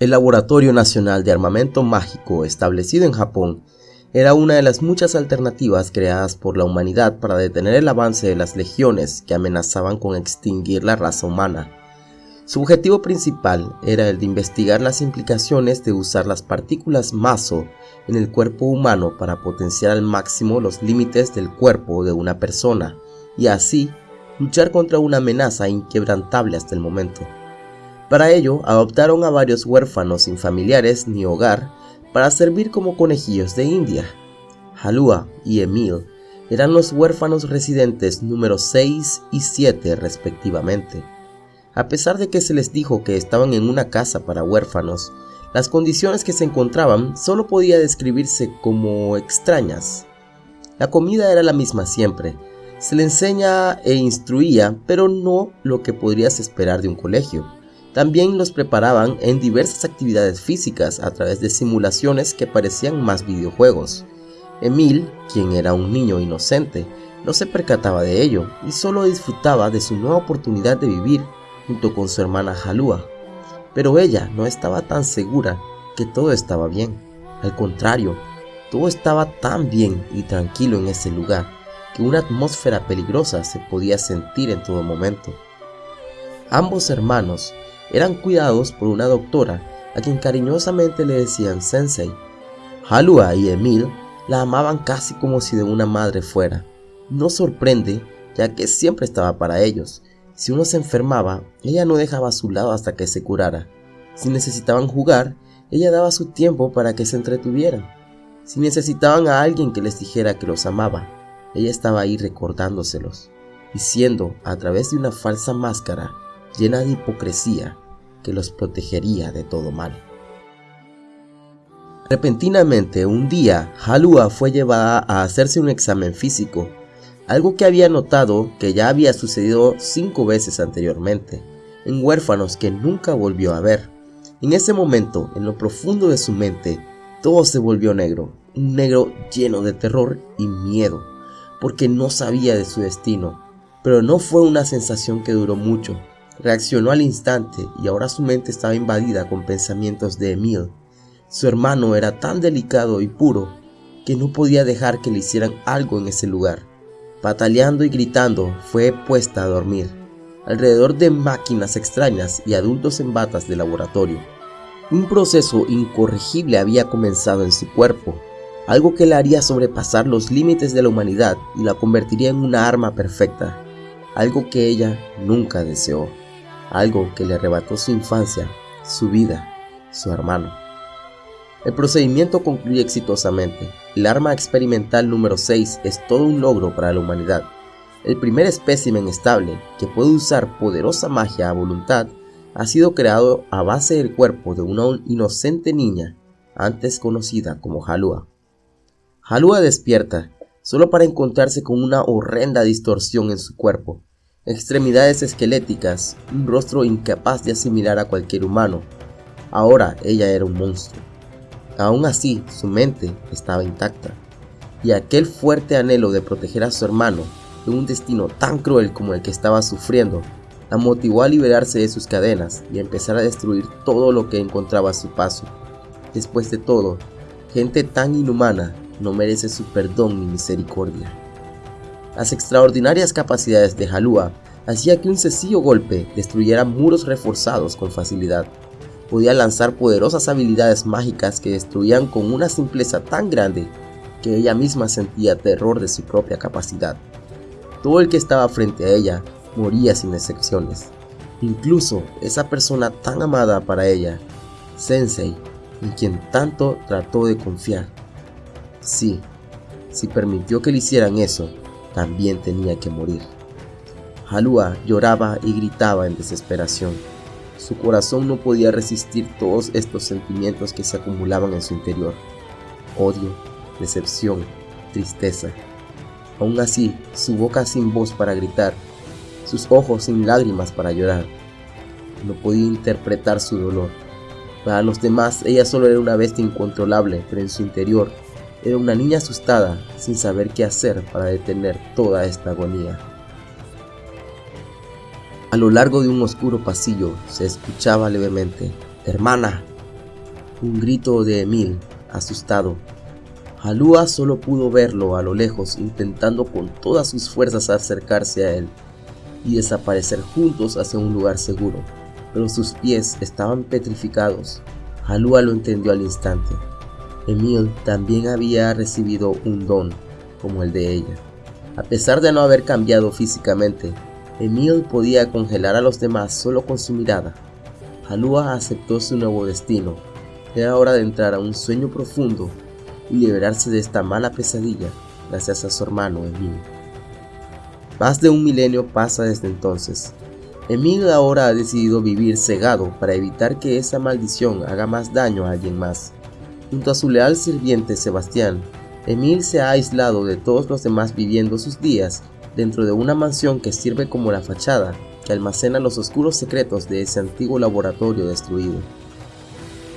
El Laboratorio Nacional de Armamento Mágico establecido en Japón era una de las muchas alternativas creadas por la humanidad para detener el avance de las legiones que amenazaban con extinguir la raza humana. Su objetivo principal era el de investigar las implicaciones de usar las partículas maso en el cuerpo humano para potenciar al máximo los límites del cuerpo de una persona y así luchar contra una amenaza inquebrantable hasta el momento. Para ello, adoptaron a varios huérfanos sin familiares ni hogar para servir como conejillos de India. Halua y Emil eran los huérfanos residentes número 6 y 7 respectivamente. A pesar de que se les dijo que estaban en una casa para huérfanos, las condiciones que se encontraban solo podía describirse como extrañas. La comida era la misma siempre, se le enseña e instruía, pero no lo que podrías esperar de un colegio. También los preparaban en diversas actividades físicas a través de simulaciones que parecían más videojuegos. Emil, quien era un niño inocente, no se percataba de ello y solo disfrutaba de su nueva oportunidad de vivir junto con su hermana Halua. Pero ella no estaba tan segura que todo estaba bien. Al contrario, todo estaba tan bien y tranquilo en ese lugar que una atmósfera peligrosa se podía sentir en todo momento. Ambos hermanos eran cuidados por una doctora a quien cariñosamente le decían Sensei. Halua y Emil la amaban casi como si de una madre fuera. No sorprende, ya que siempre estaba para ellos. Si uno se enfermaba, ella no dejaba su lado hasta que se curara. Si necesitaban jugar, ella daba su tiempo para que se entretuvieran. Si necesitaban a alguien que les dijera que los amaba, ella estaba ahí recordándoselos, diciendo a través de una falsa máscara llena de hipocresía que los protegería de todo mal. Repentinamente, un día, Halua fue llevada a hacerse un examen físico, algo que había notado que ya había sucedido cinco veces anteriormente, en huérfanos que nunca volvió a ver. En ese momento, en lo profundo de su mente, todo se volvió negro, un negro lleno de terror y miedo, porque no sabía de su destino. Pero no fue una sensación que duró mucho, Reaccionó al instante y ahora su mente estaba invadida con pensamientos de Emil. Su hermano era tan delicado y puro que no podía dejar que le hicieran algo en ese lugar. Pataleando y gritando, fue puesta a dormir, alrededor de máquinas extrañas y adultos en batas de laboratorio. Un proceso incorregible había comenzado en su cuerpo, algo que la haría sobrepasar los límites de la humanidad y la convertiría en una arma perfecta, algo que ella nunca deseó algo que le arrebató su infancia, su vida, su hermano. El procedimiento concluye exitosamente. El arma experimental número 6 es todo un logro para la humanidad. El primer espécimen estable que puede usar poderosa magia a voluntad ha sido creado a base del cuerpo de una inocente niña, antes conocida como Halua. Halua despierta, solo para encontrarse con una horrenda distorsión en su cuerpo, extremidades esqueléticas, un rostro incapaz de asimilar a cualquier humano. Ahora ella era un monstruo. Aún así, su mente estaba intacta, y aquel fuerte anhelo de proteger a su hermano de un destino tan cruel como el que estaba sufriendo, la motivó a liberarse de sus cadenas y empezar a destruir todo lo que encontraba a su paso. Después de todo, gente tan inhumana no merece su perdón ni misericordia. Las extraordinarias capacidades de Halua hacía que un sencillo golpe destruyera muros reforzados con facilidad. Podía lanzar poderosas habilidades mágicas que destruían con una simpleza tan grande que ella misma sentía terror de su propia capacidad. Todo el que estaba frente a ella moría sin excepciones. Incluso esa persona tan amada para ella, Sensei, en quien tanto trató de confiar. Sí, si permitió que le hicieran eso, también tenía que morir. Halua lloraba y gritaba en desesperación. Su corazón no podía resistir todos estos sentimientos que se acumulaban en su interior. Odio, decepción, tristeza. Aún así, su boca sin voz para gritar, sus ojos sin lágrimas para llorar. No podía interpretar su dolor. Para los demás, ella solo era una bestia incontrolable, pero en su interior era una niña asustada, sin saber qué hacer para detener toda esta agonía. A lo largo de un oscuro pasillo se escuchaba levemente, Hermana, Un grito de Emil, asustado. Halua solo pudo verlo a lo lejos intentando con todas sus fuerzas acercarse a él y desaparecer juntos hacia un lugar seguro, pero sus pies estaban petrificados. Halua lo entendió al instante. Emil también había recibido un don como el de ella. A pesar de no haber cambiado físicamente, Emil podía congelar a los demás solo con su mirada. Halua aceptó su nuevo destino. Era hora de entrar a un sueño profundo y liberarse de esta mala pesadilla gracias a su hermano Emil. Más de un milenio pasa desde entonces. Emil ahora ha decidido vivir cegado para evitar que esa maldición haga más daño a alguien más. Junto a su leal sirviente Sebastián, Emil se ha aislado de todos los demás viviendo sus días dentro de una mansión que sirve como la fachada que almacena los oscuros secretos de ese antiguo laboratorio destruido.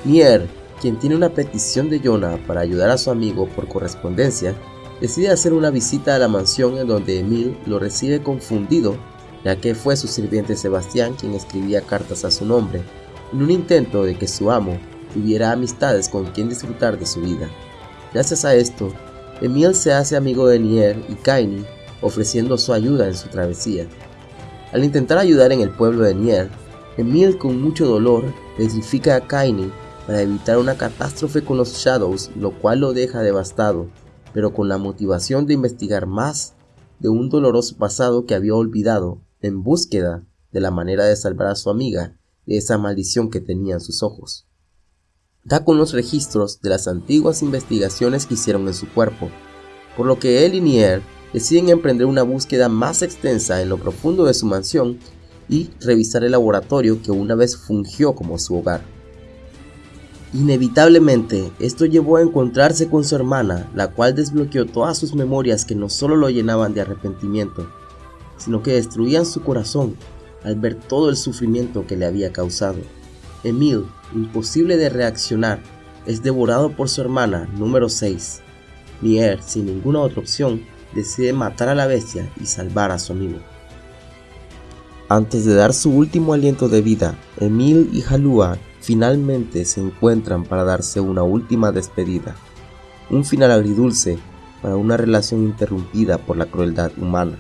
Nier, quien tiene una petición de Jonah para ayudar a su amigo por correspondencia, decide hacer una visita a la mansión en donde Emil lo recibe confundido, ya que fue su sirviente Sebastián quien escribía cartas a su nombre, en un intento de que su amo tuviera amistades con quien disfrutar de su vida. Gracias a esto, Emil se hace amigo de Nier y Kaini, ofreciendo su ayuda en su travesía. Al intentar ayudar en el pueblo de Nier, Emil con mucho dolor petrifica a Kaini para evitar una catástrofe con los Shadows, lo cual lo deja devastado, pero con la motivación de investigar más de un doloroso pasado que había olvidado en búsqueda de la manera de salvar a su amiga de esa maldición que tenía en sus ojos da con los registros de las antiguas investigaciones que hicieron en su cuerpo, por lo que él y Nier deciden emprender una búsqueda más extensa en lo profundo de su mansión y revisar el laboratorio que una vez fungió como su hogar. Inevitablemente, esto llevó a encontrarse con su hermana, la cual desbloqueó todas sus memorias que no solo lo llenaban de arrepentimiento, sino que destruían su corazón al ver todo el sufrimiento que le había causado. Emil, imposible de reaccionar, es devorado por su hermana número 6. Nier, sin ninguna otra opción, decide matar a la bestia y salvar a su amigo. Antes de dar su último aliento de vida, Emil y Halua finalmente se encuentran para darse una última despedida. Un final agridulce para una relación interrumpida por la crueldad humana.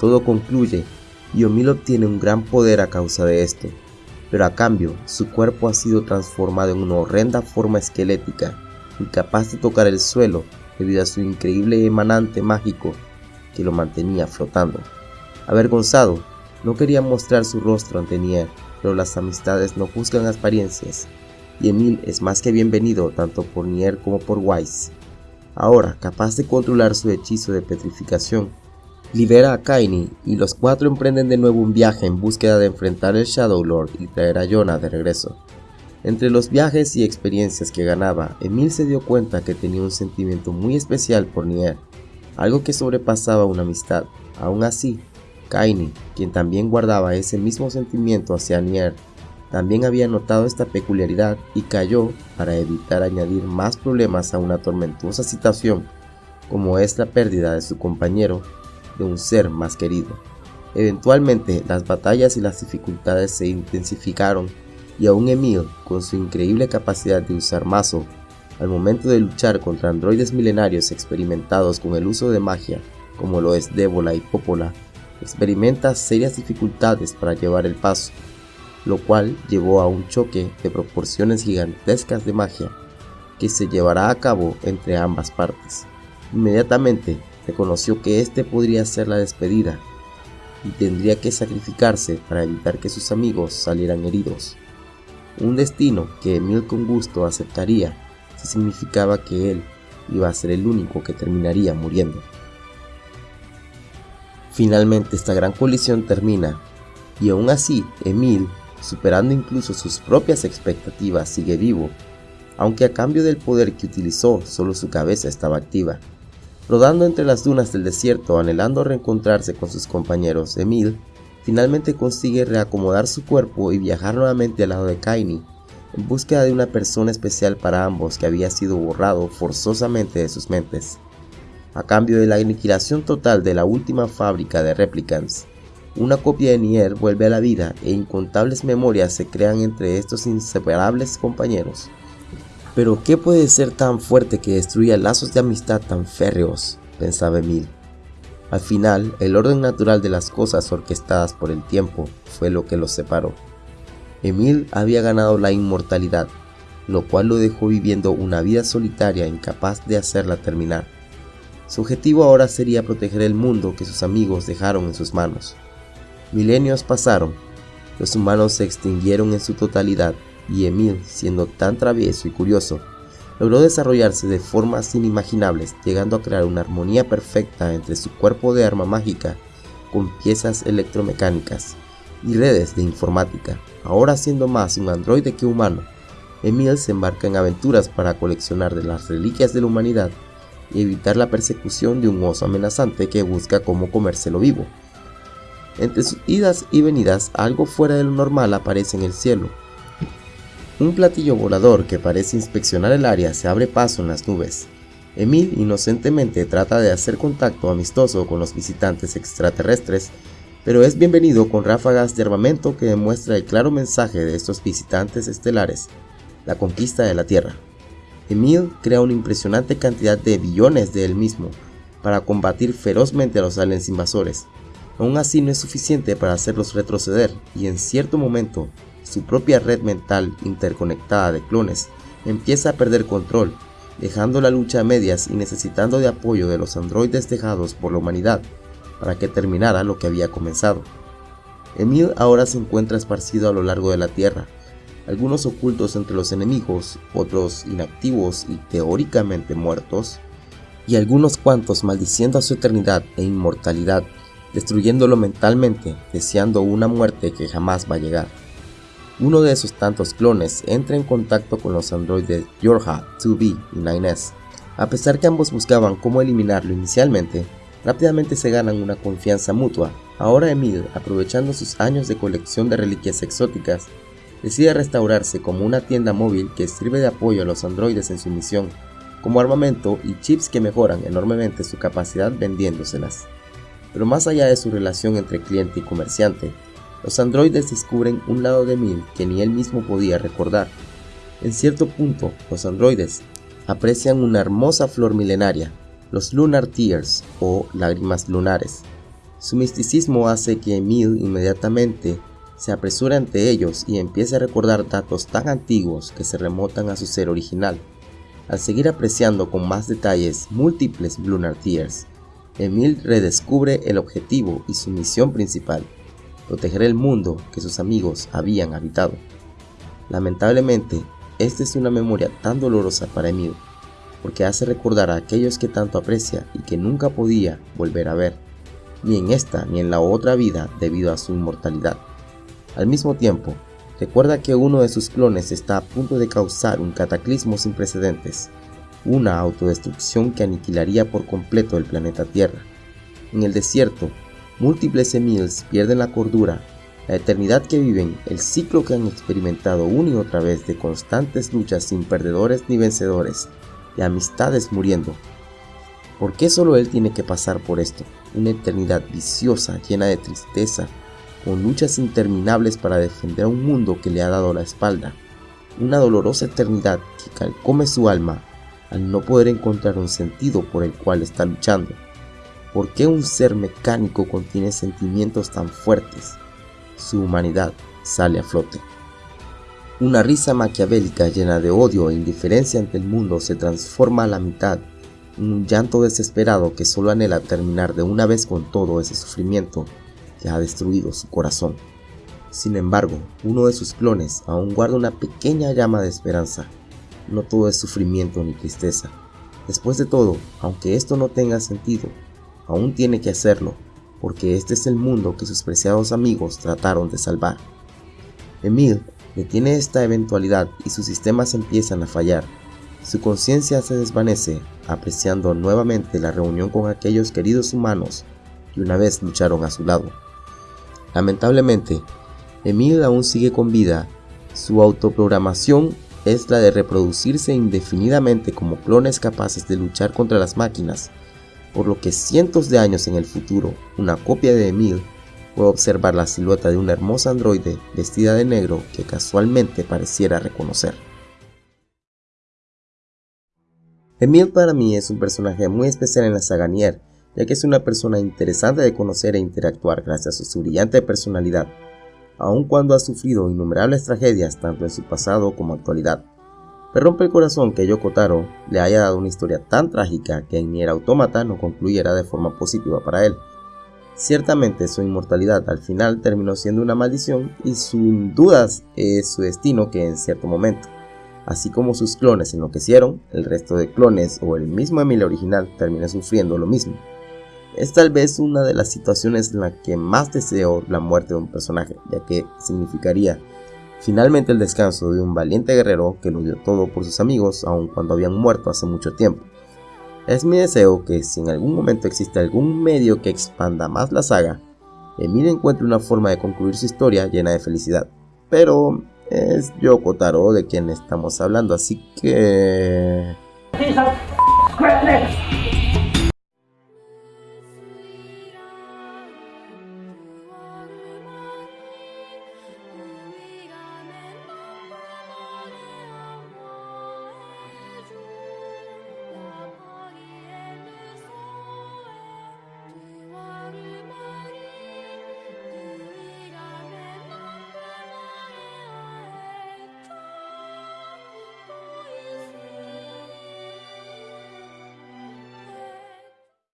Todo concluye y Emil obtiene un gran poder a causa de esto, pero a cambio su cuerpo ha sido transformado en una horrenda forma esquelética, incapaz de tocar el suelo debido a su increíble emanante mágico que lo mantenía flotando. Avergonzado, no quería mostrar su rostro ante Nier, pero las amistades no juzgan apariencias, y Emil es más que bienvenido tanto por Nier como por Wise. Ahora, capaz de controlar su hechizo de petrificación, libera a Kaini y los cuatro emprenden de nuevo un viaje en búsqueda de enfrentar al Shadow Lord y traer a Jonah de regreso. Entre los viajes y experiencias que ganaba, Emil se dio cuenta que tenía un sentimiento muy especial por Nier, algo que sobrepasaba una amistad. Aún así, Kaini, quien también guardaba ese mismo sentimiento hacia Nier, también había notado esta peculiaridad y cayó para evitar añadir más problemas a una tormentosa situación como es la pérdida de su compañero de un ser más querido. Eventualmente las batallas y las dificultades se intensificaron y aún Emil, con su increíble capacidad de usar mazo, al momento de luchar contra androides milenarios experimentados con el uso de magia, como lo es Débola y Popola, experimenta serias dificultades para llevar el paso, lo cual llevó a un choque de proporciones gigantescas de magia que se llevará a cabo entre ambas partes. Inmediatamente reconoció que este podría ser la despedida y tendría que sacrificarse para evitar que sus amigos salieran heridos. Un destino que Emil con gusto aceptaría si significaba que él iba a ser el único que terminaría muriendo. Finalmente esta gran colisión termina y aún así Emil, superando incluso sus propias expectativas, sigue vivo, aunque a cambio del poder que utilizó solo su cabeza estaba activa. Rodando entre las dunas del desierto, anhelando reencontrarse con sus compañeros, Emil finalmente consigue reacomodar su cuerpo y viajar nuevamente al lado de Kaini, en búsqueda de una persona especial para ambos que había sido borrado forzosamente de sus mentes. A cambio de la aniquilación total de la última fábrica de Replicants, una copia de Nier vuelve a la vida e incontables memorias se crean entre estos inseparables compañeros. Pero ¿qué puede ser tan fuerte que destruya lazos de amistad tan férreos? pensaba Emil. Al final, el orden natural de las cosas orquestadas por el tiempo fue lo que los separó. Emil había ganado la inmortalidad, lo cual lo dejó viviendo una vida solitaria incapaz de hacerla terminar. Su objetivo ahora sería proteger el mundo que sus amigos dejaron en sus manos. Milenios pasaron, los humanos se extinguieron en su totalidad y Emil, siendo tan travieso y curioso, logró desarrollarse de formas inimaginables, llegando a crear una armonía perfecta entre su cuerpo de arma mágica con piezas electromecánicas y redes de informática. Ahora siendo más un androide que humano, Emil se embarca en aventuras para coleccionar de las reliquias de la humanidad y evitar la persecución de un oso amenazante que busca cómo comérselo vivo. Entre sus idas y venidas, algo fuera de lo normal aparece en el cielo, un platillo volador que parece inspeccionar el área se abre paso en las nubes. Emil inocentemente trata de hacer contacto amistoso con los visitantes extraterrestres, pero es bienvenido con ráfagas de armamento que demuestra el claro mensaje de estos visitantes estelares, la conquista de la Tierra. Emil crea una impresionante cantidad de billones de él mismo para combatir ferozmente a los aliens invasores. Aún así no es suficiente para hacerlos retroceder y en cierto momento su propia red mental interconectada de clones empieza a perder control, dejando la lucha a medias y necesitando de apoyo de los androides dejados por la humanidad para que terminara lo que había comenzado. Emil ahora se encuentra esparcido a lo largo de la Tierra, algunos ocultos entre los enemigos, otros inactivos y teóricamente muertos, y algunos cuantos maldiciendo a su eternidad e inmortalidad, destruyéndolo mentalmente, deseando una muerte que jamás va a llegar. Uno de esos tantos clones entra en contacto con los androides Yorha, 2B y 9S. A pesar que ambos buscaban cómo eliminarlo inicialmente, rápidamente se ganan una confianza mutua. Ahora Emil, aprovechando sus años de colección de reliquias exóticas, decide restaurarse como una tienda móvil que sirve de apoyo a los androides en su misión, como armamento y chips que mejoran enormemente su capacidad vendiéndoselas. Pero más allá de su relación entre cliente y comerciante, los androides descubren un lado de Mil que ni él mismo podía recordar. En cierto punto, los androides aprecian una hermosa flor milenaria, los Lunar Tears o lágrimas lunares. Su misticismo hace que Emil inmediatamente se apresure ante ellos y empiece a recordar datos tan antiguos que se remotan a su ser original. Al seguir apreciando con más detalles múltiples Lunar Tears, Emil redescubre el objetivo y su misión principal, proteger el mundo que sus amigos habían habitado. Lamentablemente, esta es una memoria tan dolorosa para Emil, porque hace recordar a aquellos que tanto aprecia y que nunca podía volver a ver, ni en esta ni en la otra vida debido a su inmortalidad. Al mismo tiempo, recuerda que uno de sus clones está a punto de causar un cataclismo sin precedentes, una autodestrucción que aniquilaría por completo el planeta Tierra. En el desierto, Múltiples Emils pierden la cordura, la eternidad que viven, el ciclo que han experimentado una y otra vez de constantes luchas sin perdedores ni vencedores, de amistades muriendo. ¿Por qué solo él tiene que pasar por esto? Una eternidad viciosa, llena de tristeza, con luchas interminables para defender a un mundo que le ha dado la espalda. Una dolorosa eternidad que calcome su alma al no poder encontrar un sentido por el cual está luchando. ¿Por qué un ser mecánico contiene sentimientos tan fuertes? Su humanidad sale a flote. Una risa maquiavélica llena de odio e indiferencia ante el mundo se transforma a la mitad en un llanto desesperado que solo anhela terminar de una vez con todo ese sufrimiento que ha destruido su corazón. Sin embargo, uno de sus clones aún guarda una pequeña llama de esperanza. No todo es sufrimiento ni tristeza. Después de todo, aunque esto no tenga sentido, aún tiene que hacerlo, porque este es el mundo que sus preciados amigos trataron de salvar. Emil detiene esta eventualidad y sus sistemas empiezan a fallar. Su conciencia se desvanece, apreciando nuevamente la reunión con aquellos queridos humanos que una vez lucharon a su lado. Lamentablemente, Emil aún sigue con vida. Su autoprogramación es la de reproducirse indefinidamente como clones capaces de luchar contra las máquinas por lo que cientos de años en el futuro, una copia de Emil puede observar la silueta de una hermosa androide vestida de negro que casualmente pareciera reconocer. Emil para mí es un personaje muy especial en la saga Nier, ya que es una persona interesante de conocer e interactuar gracias a su brillante personalidad, aun cuando ha sufrido innumerables tragedias tanto en su pasado como actualidad. Me rompe el corazón que Yoko Taro le haya dado una historia tan trágica que en Nier Automata no concluyera de forma positiva para él. Ciertamente su inmortalidad al final terminó siendo una maldición y sin dudas es su destino que en cierto momento Así como sus clones enloquecieron, el resto de clones o el mismo Emil original termina sufriendo lo mismo. Es tal vez una de las situaciones en la que más deseo la muerte de un personaje, ya que significaría finalmente el descanso de un valiente guerrero que lo dio todo por sus amigos aun cuando habían muerto hace mucho tiempo. Es mi deseo que si en algún momento existe algún medio que expanda más la saga, Emil encuentre una forma de concluir su historia llena de felicidad. Pero es Yoko de quien estamos hablando, así que...